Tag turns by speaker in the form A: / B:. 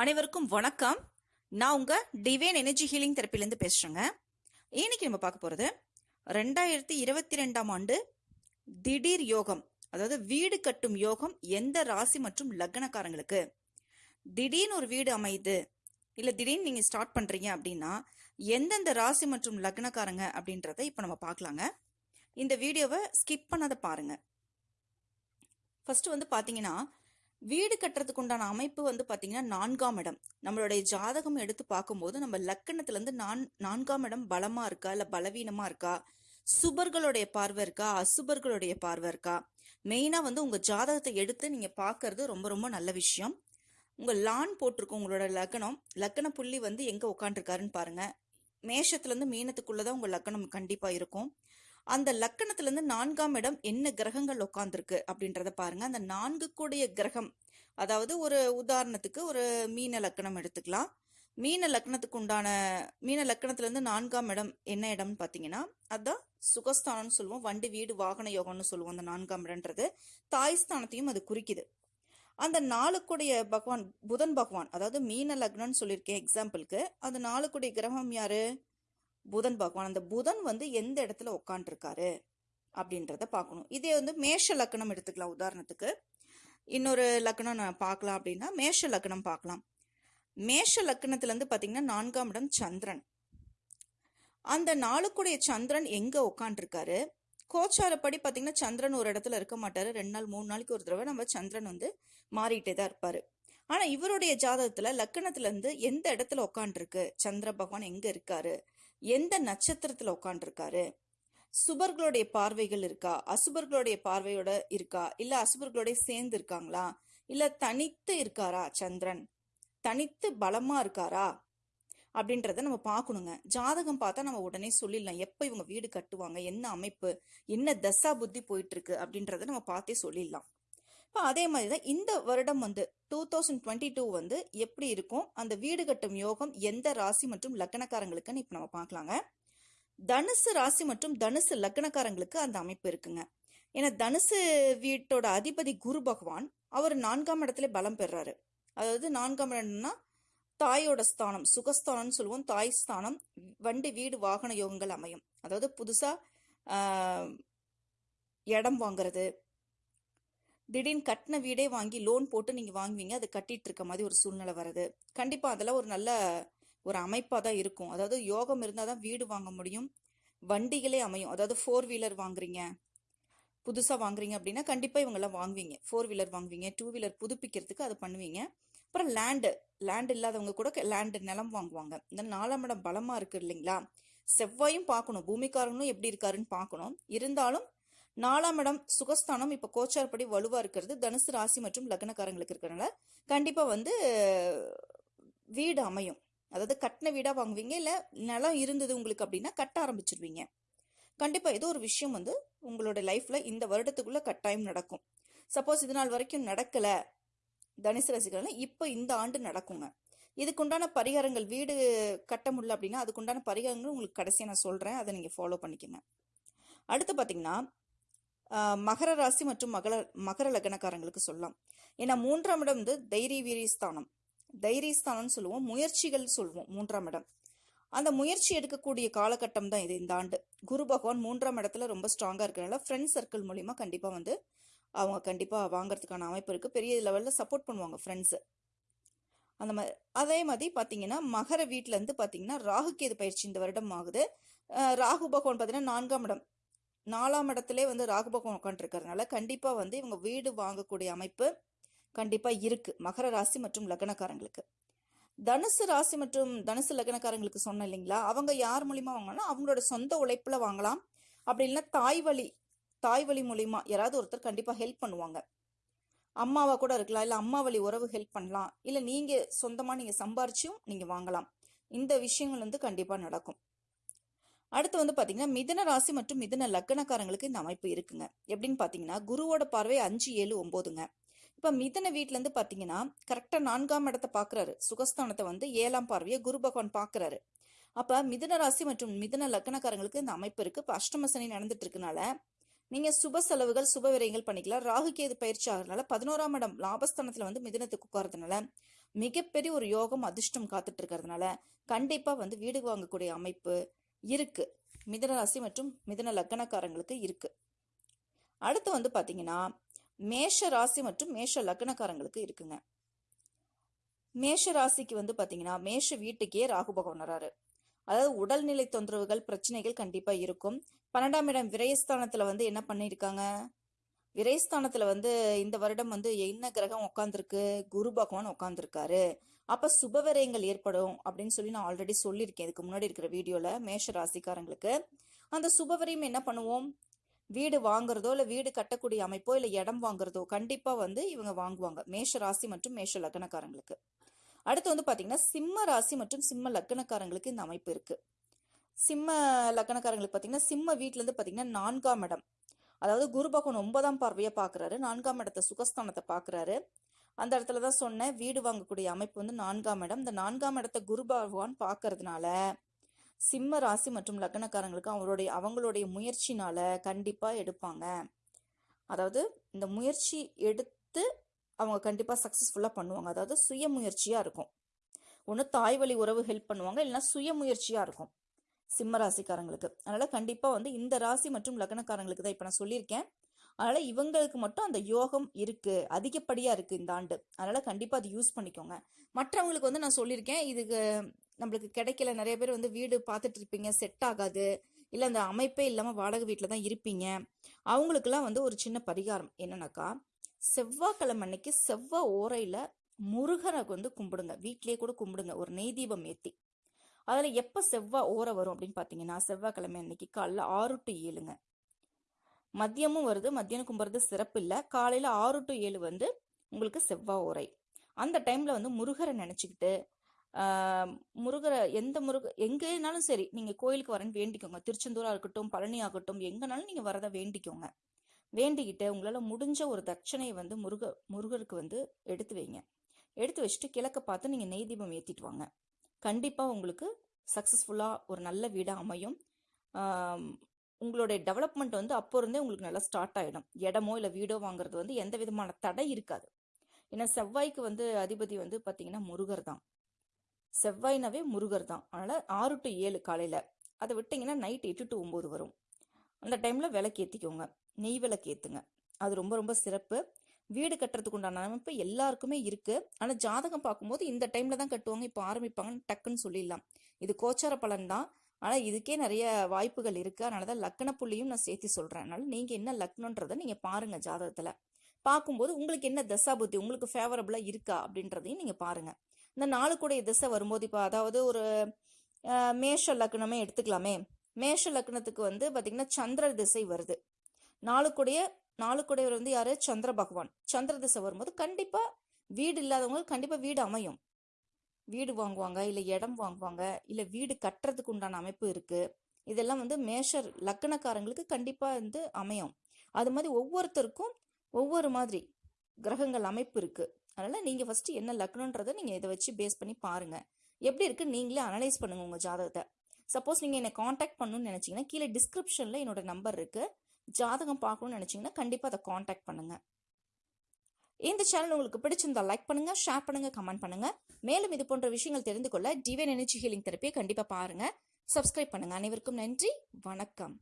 A: அனைவருக்கும் வணக்கம். நான் உங்கள் டிவைன் எனர்ஜி ஹீலிங் தெரப்பிலேருந்து பேசுகிறேங்க இன்னைக்கு நம்ம பார்க்க போகிறது ரெண்டாயிரத்தி இருபத்தி ரெண்டாம் ஆண்டு திடீர் யோகம் அதாவது வீடு கட்டும் யோகம் எந்த ராசி மற்றும் லக்னக்காரங்களுக்கு. திடீர்னு ஒரு வீடு அமையுது இல்லை திடீர்னு நீங்கள் ஸ்டார்ட் பண்ணுறீங்க அப்படின்னா எந்தெந்த ராசி மற்றும் லக்னக்காரங்க அப்படின்றத இப்போ நம்ம பார்க்கலாங்க. இந்த வீடியோவை ஸ்கிப் பண்ணாத பாருங்க. ஃபஸ்ட்டு வந்து பார்த்தீங்கன்னா வீடு கட்டுறதுக்கு உண்டான அமைப்பு வந்து பார்த்தீங்கன்னா நான்காம் இடம். நம்மளுடைய ஜாதகம் எடுத்து பார்க்கும்போது நம்ம லக்கணத்துலேருந்து நான் நான்காம் இடம் பலமாக இருக்கா? இல்லை பலவீனமாக இருக்கா? சுபர்களுடைய பார்வை இருக்கா? அசுபர்களுடைய பார்வை இருக்கா? மெயினாக வந்து உங்கள் ஜாதகத்தை எடுத்து நீங்கள் பார்க்கறது ரொம்ப ரொம்ப நல்ல விஷயம். உங்கள் லான் போட்டிருக்கும் உங்களோட லக்னம் லக்கண புள்ளி வந்து எங்கே உட்காந்துருக்காருன்னு பாருங்க. மேஷத்துலேருந்து மீனத்துக்குள்ளே தான் உங்கள் லக்கணம் கண்டிப்பாக இருக்கும். அந்த லக்கணத்துலேருந்து நான்காம் இடம் என்ன கிரகங்கள் உட்காந்துருக்கு அப்படின்றத பாருங்க. அந்த நான்கு கூடிய கிரகம் அதாவது ஒரு உதாரணத்துக்கு ஒரு மீன லக்கணம் எடுத்துக்கலாம். மீன லக்கணத்துக்கு உண்டான மீன லக்கணத்துலேருந்து நான்காம் இடம் என்ன இடம்னு பார்த்தீங்கன்னா அதுதான் சுகஸ்தானம்னு சொல்லுவோம். வண்டி வீடு வாகன யோகம்னு சொல்லுவோம் அந்த நான்காம் இடம்ன்றது. தாய் ஸ்தானத்தையும் அது குறிக்குது. அந்த நாளுக்குடைய பகவான் புதன் பகவான் அதாவது மீன லக்னம்னு சொல்லியிருக்கேன் எக்ஸாம்பிளுக்கு அந்த நாளுக்குடைய கிரகம் யாரு? புதன் பகவான். அந்த புதன் வந்து எந்த இடத்துல உட்காந்துருக்காரு அப்படின்றத பார்க்கணும். இதே வந்து மேஷ லக்கணம் எடுத்துக்கலாம். உதாரணத்துக்கு இன்னொரு லக்கணம் நான் பார்க்கலாம் அப்படின்னா மேஷ லக்கணம் பார்க்கலாம். மேஷ லக்கணத்துல இருந்து நான்காம் இடம் சந்திரன். அந்த நாளுக்குடைய சந்திரன் எங்க உட்காந்துருக்காரு கோச்சாரப்படி பார்த்தீங்கன்னா சந்திரன் ஒரு இடத்துல இருக்க மாட்டாரு. ரெண்டு நாள் மூணு நாளைக்கு ஒரு தடவை நம்ம சந்திரன் வந்து மாறிட்டே தான் இருப்பாரு. ஆனா இவருடைய ஜாதகத்துல லக்கணத்துலேருந்து எந்த இடத்துல உட்காந்துருக்கு சந்திர பகவான் எங்க இருக்காரு? எந்த நட்சத்திரத்துல உட்காந்துருக்காரு சுபர்களுடைய பார்வைகள் இருக்கா? அசுபர்களுடைய பார்வையோட இருக்கா? இல்ல அசுபர்களோட சேர்ந்து இருக்காங்களா? இல்ல தனித்து இருக்காரா சந்திரன்? தனித்து பலமா இருக்காரா? அப்படின்றத நம்ம பார்க்கணுங்க. ஜாதகம் பார்த்தா நம்ம உடனே சொல்லிடலாம். எப்ப இவங்க வீடு கட்டுவாங்க? என்ன அமைப்பு? என்ன தசா புத்தி போயிட்டு இருக்கு அப்படின்றத நம்ம பார்த்தே சொல்லிடலாம். இப்போ அதே மாதிரி தான் இந்த வருடம் வந்து டூ தௌசண்ட் டுவெண்ட்டி டூ வந்து எப்படி இருக்கும்? அந்த வீடு கட்டும் யோகம் எந்த ராசி மற்றும் லக்கணக்காரங்களுக்குன்னு இப்போ நம்ம பார்க்கலாங்க. தனுசு ராசி மற்றும் தனுசு லக்கணக்காரங்களுக்கு அந்த அமைப்பு இருக்குங்க. ஏன்னா தனுசு வீட்டோட அதிபதி குரு பகவான் அவர் நான்காம் இடத்துல பலம் பெறாரு. அதாவது நான்காம் இடம்னா தாயோட ஸ்தானம் சுகஸ்தானம்னு சொல்லுவோம். தாய் ஸ்தானம் வண்டி வீடு வாகன யோகங்கள் அமையும். அதாவது புதுசா இடம் வாங்குறது திடீர்னு கட்டின வீடே வாங்கி லோன் போட்டு நீங்கள் வாங்குவீங்க. அது கட்டிட்டு இருக்க மாதிரி ஒரு சூழ்நிலை வருது. கண்டிப்பாக அதெல்லாம் ஒரு நல்ல ஒரு அமைப்பாக தான் இருக்கும். அதாவது யோகம் இருந்தால் தான் வீடு வாங்க முடியும். வண்டிகளே அமையும். அதாவது ஃபோர் வீலர் வாங்குறீங்க. புதுசாக வாங்குறீங்க அப்படின்னா கண்டிப்பாக இவங்கெல்லாம் வாங்குவீங்க. ஃபோர் வீலர் வாங்குவீங்க. டூ வீலர் புதுப்பிக்கிறதுக்கு அது பண்ணுவீங்க. அப்புறம் லேண்டு லேண்ட் இல்லாதவங்க கூட லேண்டு நிலம் வாங்குவாங்க. இந்த நாலாம் இடம் பலமாக இருக்கு இல்லைங்களா? செவ்வாயும் பார்க்கணும். பூமிக்காரங்களும் எப்படி இருக்காருன்னு பார்க்கணும். இருந்தாலும் நாலாம் இடம் சுகஸ்தானம். இப்போ கோச்சார்படி வலுவாக இருக்கிறது. தனுசு ராசி மற்றும் லக்னக்காரங்களுக்கு இருக்கிறனால கண்டிப்பாக வந்து வீடு அமையும். அதாவது கட்டின வீடாக வாங்குவீங்க இல்லை நிலம் இருந்தது உங்களுக்கு அப்படின்னா கட்ட ஆரம்பிச்சிருவீங்க. கண்டிப்பாக ஏதோ ஒரு விஷயம் வந்து உங்களோட லைஃப்பில் இந்த வருடத்துக்குள்ளே கட்டாயம் நடக்கும். சப்போஸ் இது நாள் வரைக்கும் நடக்கலை தனுசு ரசிகர்கள் இப்போ இந்த ஆண்டு நடக்குங்க. இதுக்குண்டான பரிகாரங்கள் வீடு கட்ட முடியல அப்படின்னா அதுக்குண்டான பரிகாரங்கள் உங்களுக்கு கடைசியாக நான் சொல்கிறேன் அதை நீங்கள் ஃபாலோ பண்ணிக்கோங்க. அடுத்து பார்த்தீங்கன்னா மகர ராசி மற்றும் மகர மகர லக்னக்காரங்களுக்கு சொல்லலாம். ஏன்னா மூன்றாம் இடம் வந்து தைரிய வீரியஸ்தானம் தைரியஸ்தானம்னு சொல்லுவோம். முயற்சிகள் சொல்லுவோம் மூன்றாம் இடம். அந்த முயற்சி எடுக்கக்கூடிய காலகட்டம் தான் இது இந்த ஆண்டு. குரு பகவான் மூன்றாம் இடத்துல ரொம்ப ஸ்ட்ராங்காக இருக்கிறனால ஃப்ரெண்ட் சர்க்கிள் மூலிமா கண்டிப்பாக வந்து அவங்க கண்டிப்பாக வாங்குறதுக்கான அமைப்பு இருக்குது பெரிய லெவலில் சப்போர்ட் பண்ணுவாங்க ஃப்ரெண்ட்ஸு அந்த மாதிரி அதே மாதிரி பார்த்தீங்கன்னா மகர வீட்டிலேருந்து பார்த்தீங்கன்னா பாத்தீங்கன்னா இது பயிற்சி இந்த வருடம் ஆகுது. ராகு பகவான் பார்த்தீங்கன்னா நான்காம் இடம். நாலாம் இடத்துல வந்து ராகு பகவான் உட்காந்துருக்கறதுனால கண்டிப்பாக வந்து இவங்க வீடு வாங்கக்கூடிய அமைப்பு கண்டிப்பாக இருக்குது மகர ராசி மற்றும் லக்னக்காரங்களுக்கு. தனுசு ராசி மற்றும் தனுசு லக்னக்காரங்களுக்கு சொன்னேன் இல்லைங்களா? அவங்க யார் மூலிமா வாங்கலாம் அவங்களோட சொந்த உழைப்பில் வாங்கலாம். அப்படி இல்லைன்னா தாய் வழி தாய் வழி மூலிமா யாராவது ஒருத்தர் கண்டிப்பாக ஹெல்ப் பண்ணுவாங்க. அம்மாவா கூட இருக்கலாம். இல்லை அம்மா வழி உறவு ஹெல்ப் பண்ணலாம். இல்லை நீங்கள் சொந்தமாக நீங்கள் சம்பாரிச்சும் நீங்கள் வாங்கலாம். இந்த விஷயங்கள் வந்து கண்டிப்பாக நடக்கும். அடுத்து வந்து பாத்தீங்கன்னா மிதன ராசி மற்றும் மிதன லக்னக்காரங்களுக்கு இந்த அமைப்பு இருக்குங்க. எப்படின்னு பாத்தீங்கன்னா குருவோட பார்வை அஞ்சு ஏழு ஒன்பதுங்க இப்ப மிதன வீட்டிலேருந்து இருந்து பாத்தீங்கன்னா கரெக்டா நான்காம் இடத்தை பாக்குறாரு. சுகஸ்தானத்தை வந்து ஏழாம் பார்வையை குரு பகவான் பாக்குறாரு. அப்ப மிதன ராசி மற்றும் மிதன லக்னக்காரங்களுக்கு இந்த அமைப்பு இருக்கு. இப்ப அஷ்டம சனி நடந்துட்டு இருக்கனால நீங்க சுப செலவுகள் சுப விரயங்கள் பண்ணிக்கலாம். ராகு கேது பயிற்சி ஆகிறதுனால பதினோராம் இடம் லாபஸ்தானத்துல வந்து மிதனத்துக்கு உட்காரதுனால மிகப்பெரிய ஒரு யோகம் அதிர்ஷ்டம் காத்துட்டு இருக்கிறதுனால கண்டிப்பா வந்து வீடு வாங்கக்கூடிய அமைப்பு இருக்கு. மிதனராசி மற்றும் மிதன லக்னக்காரங்களுக்கு இருக்கு. அடுத்து வந்து பாத்தீங்கன்னா மேஷ ராசி மற்றும் மேஷ லக்னக்காரங்களுக்கு இருக்குங்க. மேஷ ராசிக்கு வந்து பாத்தீங்கன்னா மேஷ வீட்டுக்கே ராகு பகவான் வராரு. அதாவது உடல்நிலை தொந்தரவுகள் பிரச்சனைகள் கண்டிப்பா இருக்கும். பன்னெண்டாம் இடம் விரயஸ்தானத்துல வந்து என்ன பண்ணியிருக்காங்க? விரயஸ்தானத்துல வந்து இந்த வருடம் வந்து என்ன கிரகம் உட்காந்துருக்கு குரு பகவான் உட்காந்துருக்காரு அப்போ சுபவரயங்கள் ஏற்படும் அப்படின்னு சொல்லி நான் ஆல்ரெடி சொல்லியிருக்கேன். இதுக்கு முன்னாடி இருக்கிற வீடியோல மேஷ ராசிக்காரங்களுக்கு. அந்த சுபவரையும் என்ன பண்ணுவோம்? வீடு வாங்குறதோ இல்லை வீடு கட்டக்கூடிய அமைப்போ இல்லை இடம் வாங்குறதோ கண்டிப்பாக வந்து இவங்க வாங்குவாங்க. மேஷ ராசி மற்றும் மேஷ லக்னக்காரங்களுக்கு. அடுத்து வந்து பார்த்தீங்கன்னா சிம்ம ராசி மற்றும் சிம்ம லக்னக்காரங்களுக்கு இந்த அமைப்பு இருக்கு. சிம்ம லக்னக்காரங்களுக்கு பார்த்தீங்கன்னா சிம்ம வீட்டிலேருந்து பார்த்தீங்கன்னா நான்காம் இடம். அதாவது குரு பகவான் ஒன்பதாம் பார்வையை பார்க்குறாரு நான்காம் இடத்த சுகஸ்தானத்தை பார்க்குறாரு அந்த இடத்துல தான் சொன்னேன். வீடு வாங்கக்கூடிய அமைப்பு வந்து நான்காம் இடம். இந்த நான்காம் இடத்த குரு பகவான் பார்க்கறதுனால சிம்ம ராசி மற்றும் லக்னக்காரங்களுக்கு அவங்களுடைய அவங்களுடைய முயற்சினால கண்டிப்பாக எடுப்பாங்க. அதாவது இந்த முயற்சி எடுத்து அவங்க கண்டிப்பாக சக்ஸஸ்ஃபுல்லாக பண்ணுவாங்க. அதாவது சுய முயற்சியாக இருக்கும். ஒன்று தாய் வழி உறவு ஹெல்ப் பண்ணுவாங்க. இல்லைன்னா சுய முயற்சியாக இருக்கும் சிம்ம ராசிக்காரங்களுக்கு. அதனால கண்டிப்பாக வந்து இந்த ராசி மற்றும் லக்னக்காரங்களுக்கு தான் இப்போ நான் சொல்லியிருக்கேன். அதனால இவங்களுக்கு மட்டும் அந்த யோகம் இருக்கு அதிகப்படியா இருக்கு இந்த ஆண்டு. அதனால கண்டிப்பா அது யூஸ் பண்ணிக்கோங்க. மற்றவங்களுக்கு வந்து நான் சொல்லியிருக்கேன் இதுக்கு நம்மளுக்கு கிடைக்கல நிறைய பேர் வந்து வீடு பார்த்துட்டு இருப்பீங்க செட் ஆகாது இல்ல அந்த அமைப்பே இல்லாம வாடகை வீட்டில் தான் இருப்பீங்க. அவங்களுக்கெல்லாம் வந்து ஒரு சின்ன பரிகாரம் என்னன்னாக்கா செவ்வாய்க்கிழமை அன்னைக்கு செவ்வாய் ஓரையில முருகனை வந்து கும்பிடுங்க. வீட்லயே கூட கும்பிடுங்க ஒரு நெய் தீபம் ஏத்தி. அதில் எப்போ செவ்வாய் ஓரை வரும் அப்படின்னு பார்த்தீங்கன்னா செவ்வாய்க்கிழமை அன்னைக்கு காலைல ஆறு டு ஏழுங்க. மதியமும் வருது மத்தியானம் கும்பிட்றது சிறப்பு இல்லை காலையில் ஆறு டு ஏழு வந்து உங்களுக்கு செவ்வாய் உரை. அந்த டைமில் வந்து முருகரை நினச்சிக்கிட்டு முருகரை எந்த முருக எங்கேனாலும் சரி நீங்கள் கோயிலுக்கு வரேன்னு வேண்டிக்கோங்க. திருச்செந்தூராக இருக்கட்டும் பழனி ஆகட்டும் எங்கேனாலும் நீங்கள் வரதை வேண்டிக்கோங்க. வேண்டிக்கிட்டு உங்களால் முடிஞ்ச ஒரு தட்சணையை வந்து முருக முருகருக்கு வந்து எடுத்து வைங்க. எடுத்து வச்சுட்டு கிழக்க பார்த்து நீங்கள் நெய் தீபம் ஏற்றிட்டு வாங்க. கண்டிப்பாக உங்களுக்கு சக்ஸஸ்ஃபுல்லாக ஒரு நல்ல வீடாக அமையும். உங்களுடைய டெவலப்மெண்ட் வந்து அப்போ இருந்தே உங்களுக்கு நல்லா ஸ்டார்ட் ஆகிடும் இடமோ இல்லை வீடோ வாங்குறது வந்து எந்த விதமான தடை இருக்காது. ஏன்னா செவ்வாய்க்கு வந்து அதிபதி வந்து பார்த்தீங்கன்னா முருகர் தான். செவ்வாய்னாவே முருகர் தான். அதனால் ஆறு டு ஏழு காலையில். அதை விட்டிங்கன்னா நைட் எட்டு டு ஒம்பது வரும். அந்த டைமில் விளக்கு ஏற்றிக்கோங்க நெய் விளக்கு ஏற்றுங்க அது ரொம்ப ரொம்ப சிறப்பு. வீடு கட்டுறதுக்கு உண்டான அமைப்பு எல்லாருக்குமே இருக்குது ஆனால் ஜாதகம் பார்க்கும்போது இந்த டைமில் தான் கட்டுவாங்க. இப்போ ஆரம்பிப்பாங்கன்னு டக்குன்னு சொல்லிடலாம். இது கோச்சார பலன் தான். ஆனால் இதுக்கே நிறைய வாய்ப்புகள் இருக்குது அதனால தான் லக்ன புள்ளியும் நான் சேர்த்து சொல்கிறேன் அதனால நீங்கள் என்ன லக்னன்றதை நீங்கள் பாருங்கள் ஜாதகத்தில். பார்க்கும்போது உங்களுக்கு என்ன தசாபுத்தி உங்களுக்கு ஃபேவரபுளாக இருக்கா அப்படின்றதையும் நீங்கள் பாருங்கள் இந்த நாளுக்குடைய திசை வரும்போது இப்போ அதாவது ஒரு மேஷ லக்னமே எடுத்துக்கலாமே. மேஷ லக்னத்துக்கு வந்து பார்த்திங்கன்னா சந்திர திசை வருது. நாளுக்குடைய நாளுக்குடையவர் வந்து யார்? சந்திர பகவான். சந்திர திசை வரும்போது கண்டிப்பாக வீடு இல்லாதவங்க கண்டிப்பாக வீடு அமையும். வீடு வாங்குவாங்க இல்லை இடம் வாங்குவாங்க இல்லை வீடு கட்டுறதுக்கு உண்டான அமைப்பு இருக்குது இதெல்லாம் வந்து மேஷர் லக்கணக்காரங்களுக்கு கண்டிப்பாக வந்து அமையும். அது மாதிரி ஒவ்வொருத்தருக்கும் ஒவ்வொரு மாதிரி கிரகங்கள் அமைப்பு இருக்குது அதனால் நீங்கள் ஃபஸ்ட்டு என்ன லக்னன்றதை நீங்கள் இதை வச்சு பேஸ் பண்ணி பாருங்கள் எப்படி இருக்குது நீங்களே அனலைஸ் பண்ணுங்கள் உங்கள் ஜாதகத்தை. சப்போஸ் நீங்கள் என்னை காண்டாக்ட் பண்ணணும்னு நினச்சிங்கன்னா கீழே டிஸ்கிரிப்ஷனில் என்னோட நம்பர் இருக்குது ஜாதகம் பார்க்கணும்னு நினச்சிங்கன்னா கண்டிப்பாக அதை காண்டாக்ட் பண்ணுங்கள் இந்த சேனல் உங்களுக்கு பிடிச்சிருந்தா லைக் பண்ணுங்க ஷேர் பண்ணுங்க கமெண்ட் பண்ணுங்க. மேலும் இது போன்ற விஷயங்கள் தெரிந்து கொள்ள டிவைன் எனர்ஜி ஹீலிங் தெரப்பியை கண்டிப்பா பாருங்க. சப்ஸ்கிரைப் பண்ணுங்க. அனைவருக்கும் நன்றி. வணக்கம்.